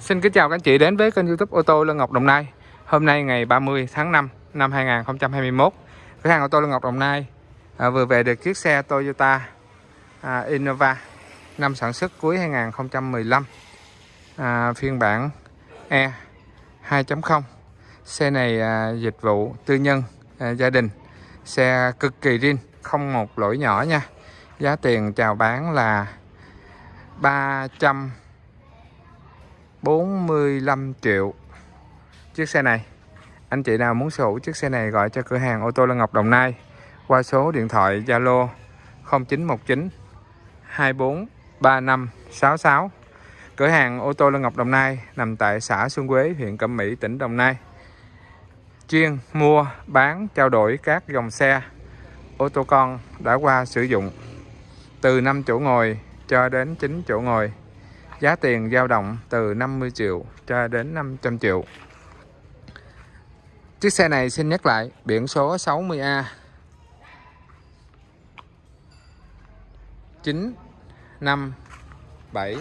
Xin kính chào các anh chị đến với kênh youtube ô tô Lân Ngọc Đồng Nai. Hôm nay ngày 30 tháng 5 năm 2021 Cửa hàng ô tô Lân Ngọc Đồng Nai à, vừa về được chiếc xe Toyota à, Innova năm sản xuất cuối 2015 à, phiên bản E 2.0 Xe này à, dịch vụ tư nhân à, gia đình. Xe cực kỳ riêng không một lỗi nhỏ nha. Giá tiền chào bán là 300 45 triệu. Chiếc xe này, anh chị nào muốn sở hữu chiếc xe này gọi cho cửa hàng ô tô Lân Ngọc Đồng Nai qua số điện thoại Zalo 0919 243566 cửa hàng ô tô Lân Ngọc Đồng Nai nằm tại xã Xuân Quế, huyện Cẩm Mỹ, tỉnh Đồng Nai. Chuyên mua, bán, trao đổi các dòng xe ô tô con đã qua sử dụng. Từ 5 chỗ ngồi cho đến 9 chỗ ngồi. Giá tiền dao động từ 50 triệu cho đến 500 triệu. Chiếc xe này xin nhắc lại biển số 60A 9 5 7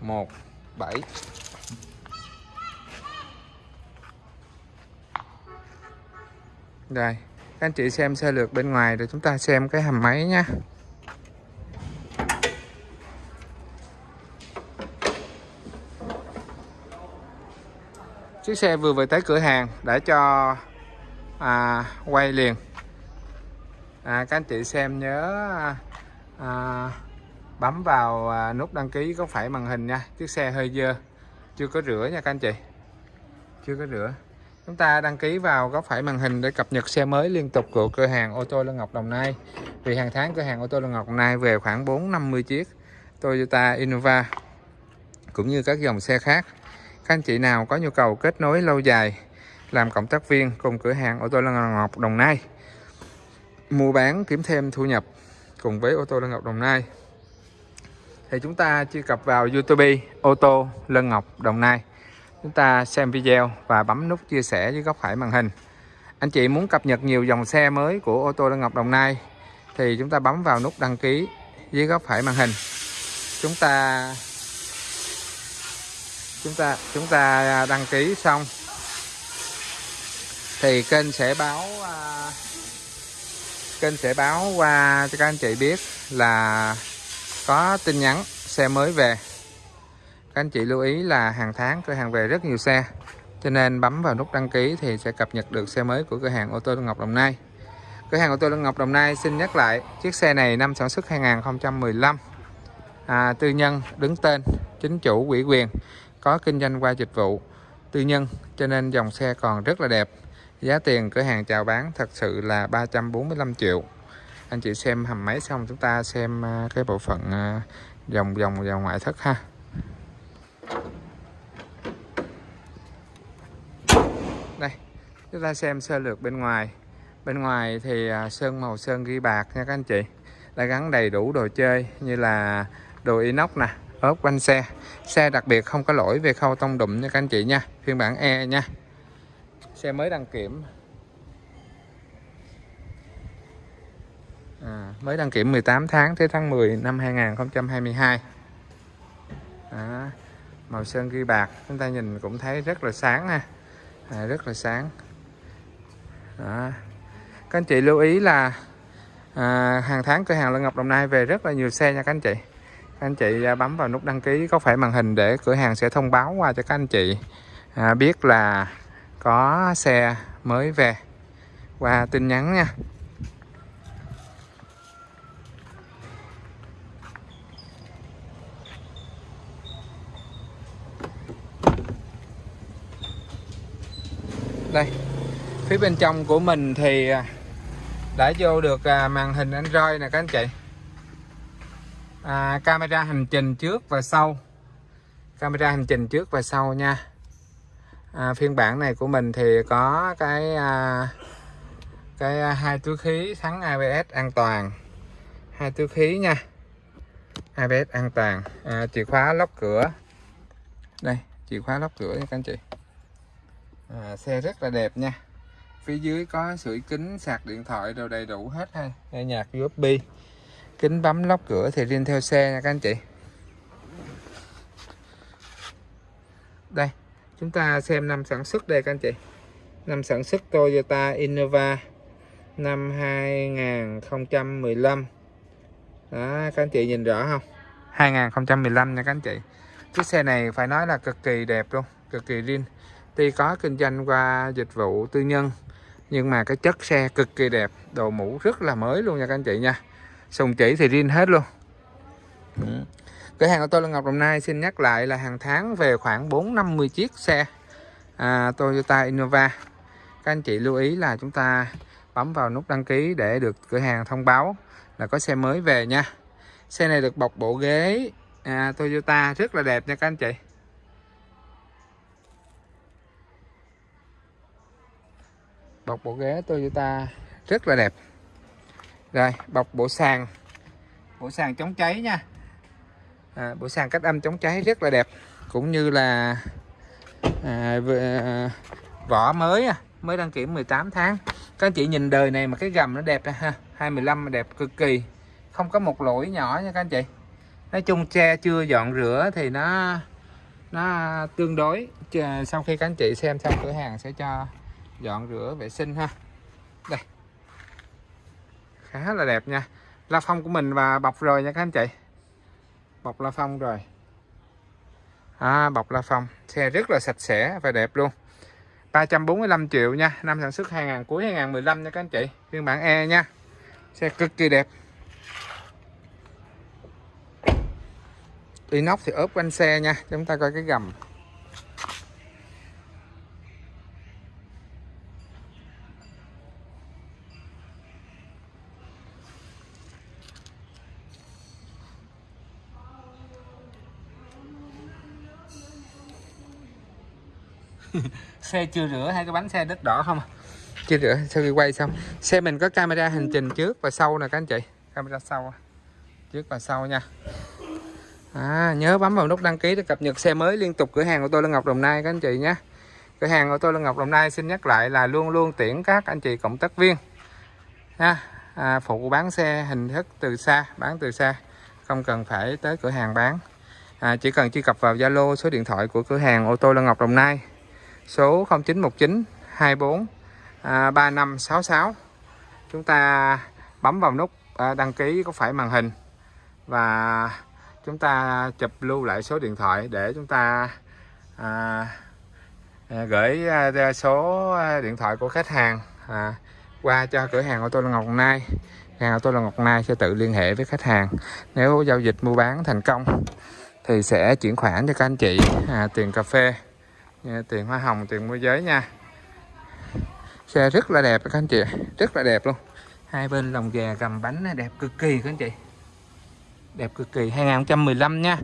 1 7 Đây, các anh chị xem xe lượt bên ngoài rồi chúng ta xem cái hầm máy nha. Chiếc xe vừa về tới cửa hàng để cho à, quay liền. À, các anh chị xem nhớ à, bấm vào à, nút đăng ký có phải màn hình nha. Chiếc xe hơi dơ chưa có rửa nha các anh chị. Chưa có rửa. Chúng ta đăng ký vào có phải màn hình để cập nhật xe mới liên tục của cửa hàng ô tô Lân Ngọc Đồng Nai. Vì hàng tháng cửa hàng ô tô Lân Ngọc Đồng Nai về khoảng 450 chiếc Toyota Innova cũng như các dòng xe khác các anh chị nào có nhu cầu kết nối lâu dài làm cộng tác viên cùng cửa hàng ô tô Lân Ngọc Đồng Nai, mua bán kiếm thêm thu nhập cùng với ô tô Lân Ngọc Đồng Nai, thì chúng ta truy cập vào YouTube ô tô Lân Ngọc Đồng Nai. Chúng ta xem video và bấm nút chia sẻ dưới góc phải màn hình. Anh chị muốn cập nhật nhiều dòng xe mới của ô tô Lân Ngọc Đồng Nai thì chúng ta bấm vào nút đăng ký dưới góc phải màn hình. Chúng ta chúng ta chúng ta à, đăng ký xong. Thì kênh sẽ báo uh, kênh sẽ báo qua cho các anh chị biết là có tin nhắn xe mới về. Các anh chị lưu ý là hàng tháng cửa hàng về rất nhiều xe cho nên bấm vào nút đăng ký thì sẽ cập nhật được xe mới của cửa hàng ô tô Ngọc Đồng Nai. Cửa hàng ô tô Ngọc Đồng Nai xin nhắc lại chiếc xe này năm sản xuất 2015 à, tư nhân đứng tên chính chủ ủy quyền có kinh doanh qua dịch vụ. Tư nhân cho nên dòng xe còn rất là đẹp. Giá tiền cửa hàng chào bán thật sự là 345 triệu. Anh chị xem hầm máy xong chúng ta xem à, cái bộ phận à, dòng dòng dòng ngoại thất ha. Đây, chúng ta xem sơ lược bên ngoài. Bên ngoài thì à, sơn màu sơn ghi bạc nha các anh chị. Đã gắn đầy đủ đồ chơi như là đồ inox nè ốp quanh xe. Xe đặc biệt không có lỗi về khâu tông đụng nha các anh chị nha. Phiên bản E nha. Xe mới đăng kiểm. À, mới đăng kiểm 18 tháng tới tháng 10 năm 2022 à, màu sơn ghi bạc chúng ta nhìn cũng thấy rất là sáng ha. À, rất là sáng. À. các anh chị lưu ý là à, hàng tháng cửa hàng Lân Ngọc Đồng Nai về rất là nhiều xe nha các anh chị các anh chị à, bấm vào nút đăng ký có phải màn hình để cửa hàng sẽ thông báo qua cho các anh chị? À, biết là có xe mới về. Qua tin nhắn nha. Đây phía bên trong của mình thì à, đã vô được à, màn hình Android nè các anh chị à, camera hành trình trước và sau. Camera hành trình trước và sau nha. À, phiên bản này của mình thì có cái à, cái à, hai túi khí thắng ABS an toàn. Hai túi khí nha. ABS an toàn. À, chìa khóa lóc cửa. Đây chìa khóa lóc cửa nha các anh chị. À, xe rất là đẹp nha. Phía dưới có sưởi kính sạc điện thoại đều đầy đủ hết ha. Nghe nhạc USB kính bấm lóc cửa thì riêng theo xe nha các anh chị. Đây, chúng ta xem năm sản xuất đây các anh chị. Năm sản xuất Toyota Innova năm 2015 đó, các anh chị nhìn rõ không? 2015 nha các anh chị. Chiếc xe này phải nói là cực kỳ đẹp luôn, cực kỳ riêng. Tuy có kinh doanh qua dịch vụ tư nhân, nhưng mà cái chất xe cực kỳ đẹp, đồ mũ rất là mới luôn nha các anh chị nha sùng chỉ thì riêng hết luôn. Ừ. cửa hàng của tôi là Ngọc Đồng Nai xin nhắc lại là hàng tháng về khoảng 450 chiếc xe à, Toyota Innova. Các anh chị lưu ý là chúng ta bấm vào nút đăng ký để được cửa hàng thông báo là có xe mới về nha. Xe này được bọc bộ ghế à, Toyota rất là đẹp nha các anh chị. Bọc bộ ghế Toyota rất là đẹp rồi bọc bộ sàn. Bộ sàn chống cháy nha. À, bộ sàn cách âm chống cháy rất là đẹp. Cũng như là à, à, vỏ mới à, mới đăng kiểm 18 tháng. Các anh chị nhìn đời này mà cái gầm nó đẹp ha 215 mà đẹp cực kỳ. Không có một lỗi nhỏ nha các anh chị. Nói chung xe chưa dọn rửa thì nó nó tương đối. Sau khi các anh chị xem xong cửa hàng sẽ cho dọn rửa vệ sinh ha. Đây khá là đẹp nha. La phong của mình và bọc rồi nha các anh chị. Bọc la phong rồi à, bọc la phong. Xe rất là sạch sẽ và đẹp luôn. 345 triệu nha. Năm sản xuất 2000 cuối 2015 nha các anh chị. Phiên bản E nha. Xe cực kỳ đẹp. Inox thì ốp quanh xe nha. Chúng ta coi cái gầm. xe chưa rửa hai cái bánh xe đất đỏ không? À? chưa rửa sau khi quay xong? Xe mình có camera hành trình trước và sau nè các anh chị. Camera sau trước và sau nha. À, nhớ bấm vào nút đăng ký để cập nhật xe mới liên tục. Cửa hàng của tôi là Ngọc Đồng Nai các anh chị nhé. Cửa hàng của tôi là Ngọc Đồng Nai xin nhắc lại là luôn luôn tiễn các anh chị cộng tác viên. Nha à, phụ bán xe hình thức từ xa bán từ xa. Không cần phải tới cửa hàng bán. À, chỉ cần truy cập vào Zalo số điện thoại của cửa hàng ô tô Lân Ngọc Đồng Nai số 0919 24 à, 3566 chúng ta bấm vào nút à, đăng ký có phải màn hình. Và chúng ta chụp lưu lại số điện thoại để chúng ta à, à gửi à, số à, điện thoại của khách hàng à, qua cho cửa hàng ô tô Ngọc Nai. Hàng ô tô Ngọc Nai sẽ tự liên hệ với khách hàng. Nếu giao dịch mua bán thành công thì sẽ chuyển khoản cho các anh chị à, tiền cà phê tiền hoa hồng, tiền môi giới nha. Xe rất là đẹp các anh chị rất là đẹp luôn. Hai bên lồng gà gầm bánh đẹp cực kỳ các anh chị. Đẹp cực kỳ 2015 nha.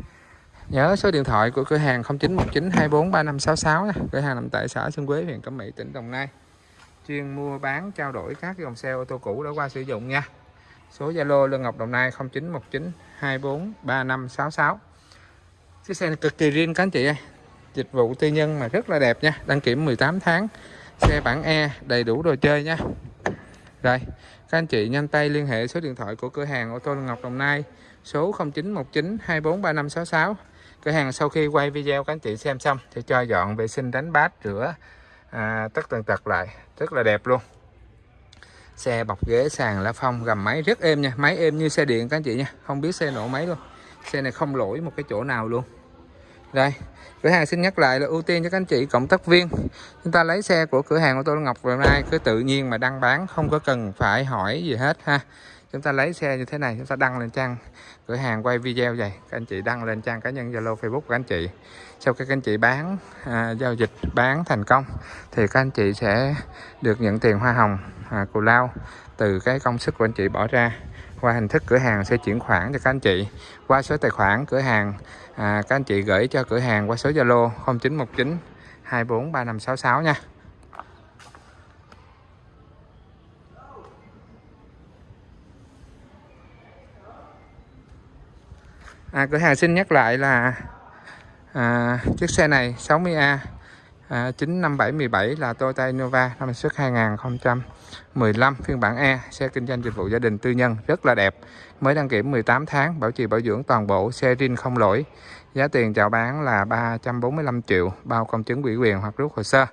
Nhớ số điện thoại của cửa hàng 0919243566 nha. Cửa hàng nằm tại xã Xuân Quế, huyện Cẩm Mỹ, tỉnh Đồng Nai. Chuyên mua bán, trao đổi các dòng xe ô tô cũ đã qua sử dụng nha. Số Zalo Lương Ngọc Đồng Nai 0919243566 chiếc xe này cực kỳ riêng các anh chị ơi dịch vụ tư nhân mà rất là đẹp nha. Đăng kiểm 18 tháng xe bản E đầy đủ đồ chơi nha. Rồi các anh chị nhanh tay liên hệ số điện thoại của cửa hàng ô tô Ngọc Đồng Nai số 0919 243566 cửa hàng sau khi quay video các anh chị xem xong thì cho dọn vệ sinh đánh bát rửa à, tất tần tật lại. Rất là đẹp luôn. Xe bọc ghế sàn lá phong gầm máy rất êm nha. Máy êm như xe điện các anh chị nha. Không biết xe nổ máy luôn. Xe này không lỗi một cái chỗ nào luôn đây cửa hàng xin nhắc lại là ưu tiên cho các anh chị cộng tác viên. Chúng ta lấy xe của cửa hàng ô tô Ngọc hôm nay cứ tự nhiên mà đăng bán không có cần phải hỏi gì hết ha. Chúng ta lấy xe như thế này chúng ta đăng lên trang cửa hàng quay video vậy. Các anh chị đăng lên trang cá nhân Zalo Facebook của anh chị. Sau khi các anh chị bán à, giao dịch bán thành công thì các anh chị sẽ được nhận tiền hoa hồng à, cù lao từ cái công sức của anh chị bỏ ra qua hình thức cửa hàng sẽ chuyển khoản cho các anh chị. Qua số tài khoản cửa hàng à, các anh chị gửi cho cửa hàng qua số Zalo 0919 243566 nha. À, cửa hàng xin nhắc lại là à, chiếc xe này 60A à, 95717 là Toyota Innova năm xuất 2015 phiên bản E xe kinh doanh dịch vụ gia đình tư nhân rất là đẹp. Mới đăng kiểm 18 tháng bảo trì bảo dưỡng toàn bộ xe rin không lỗi. Giá tiền chào bán là 345 triệu bao công chứng ủy quyền hoặc rút hồ sơ.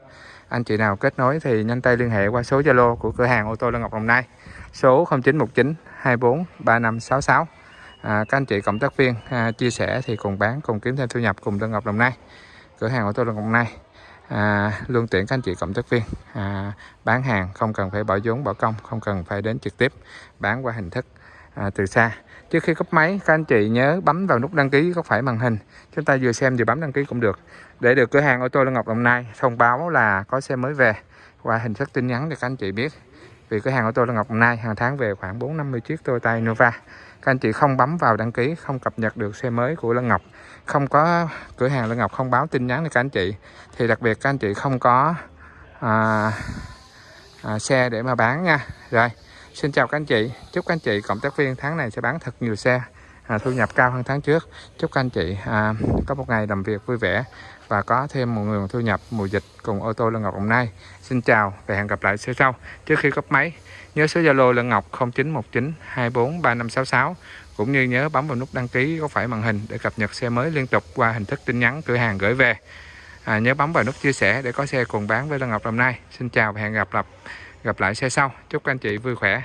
Anh chị nào kết nối thì nhanh tay liên hệ qua số Zalo của cửa hàng ô tô Lân Ngọc Đồng Nai. Số 0919 24 3566 à, các anh chị cộng tác viên à, chia sẻ thì cùng bán cùng kiếm thêm thu nhập cùng Lân Ngọc Đồng Nai. Cửa hàng ô tô Lân Ngọc Đồng Nai à, luôn tiện các anh chị cộng tác viên. À, bán hàng không cần phải bỏ vốn bỏ công không cần phải đến trực tiếp bán qua hình thức à, từ xa. Trước khi cấp máy các anh chị nhớ bấm vào nút đăng ký có phải màn hình. Chúng ta vừa xem vừa bấm đăng ký cũng được. Để được cửa hàng ô tô Lân Ngọc Đồng Nai thông báo là có xe mới về. Qua hình thức tin nhắn để các anh chị biết. Vì cửa hàng ô tô Lân Ngọc Đồng Nai hàng tháng về khoảng 450 chiếc Toyota Innova các anh chị không bấm vào đăng ký không cập nhật được xe mới của Lân Ngọc. Không có cửa hàng Lân Ngọc không báo tin nhắn cho các anh chị. Thì đặc biệt các anh chị không có à, à, xe để mà bán nha. Rồi Xin chào các anh chị. Chúc các anh chị cộng tác viên tháng này sẽ bán thật nhiều xe à, thu nhập cao hơn tháng trước. Chúc các anh chị à, có một ngày làm việc vui vẻ và có thêm một nguồn thu nhập mùa dịch cùng ô tô Lân Ngọc Đồng Nai. Xin chào và hẹn gặp lại sau sau. Trước khi cấp máy nhớ số Zalo Lân Ngọc 0919 24 3566 cũng như nhớ bấm vào nút đăng ký có phải màn hình để cập nhật xe mới liên tục qua hình thức tin nhắn cửa hàng gửi về. À, nhớ bấm vào nút chia sẻ để có xe cùng bán với Lân Ngọc Đồng Nai. Xin chào và hẹn gặp lại gặp lại xe sau. Chúc các anh chị vui khỏe.